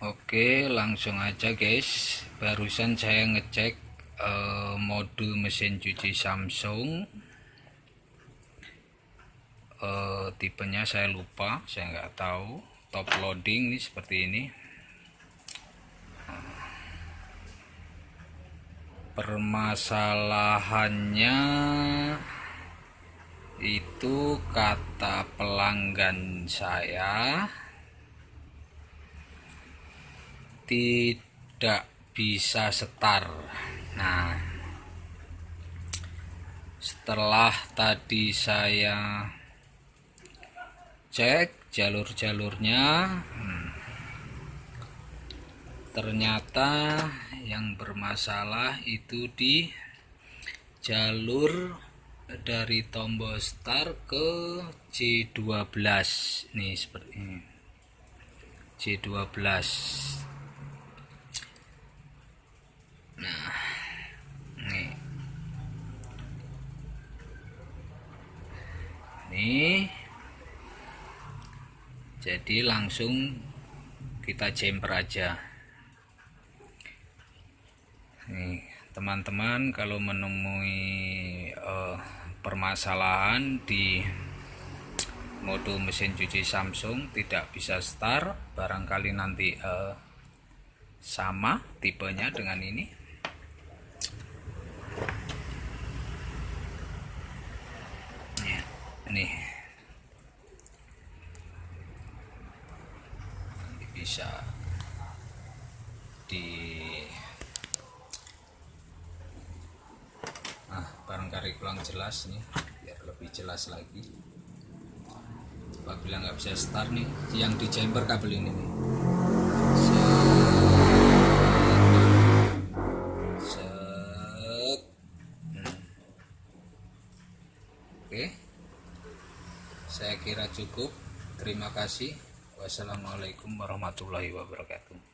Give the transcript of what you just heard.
Oke langsung aja guys. Barusan saya ngecek uh, modul mesin cuci Samsung. Uh, tipenya saya lupa saya nggak tahu. Top loading nih seperti ini. Permasalahannya itu kata pelanggan saya tidak bisa setar. Nah setelah tadi saya cek jalur-jalurnya hmm, ternyata yang bermasalah itu di jalur dari tombol start ke C12 nih seperti ini. C12 ini. Jadi langsung kita jumper aja. Nih teman-teman kalau menemui uh, permasalahan di mode mesin cuci Samsung tidak bisa start barangkali nanti uh, sama tipenya dengan ini nih. Bisa di nah barangkali kurang jelas nih biar lebih jelas lagi. Apabila nggak bisa start nih yang di chamber kabel ini nih. Hmm. oke saya kira cukup. Terima kasih. Wassalamualaikum warahmatullahi wabarakatuh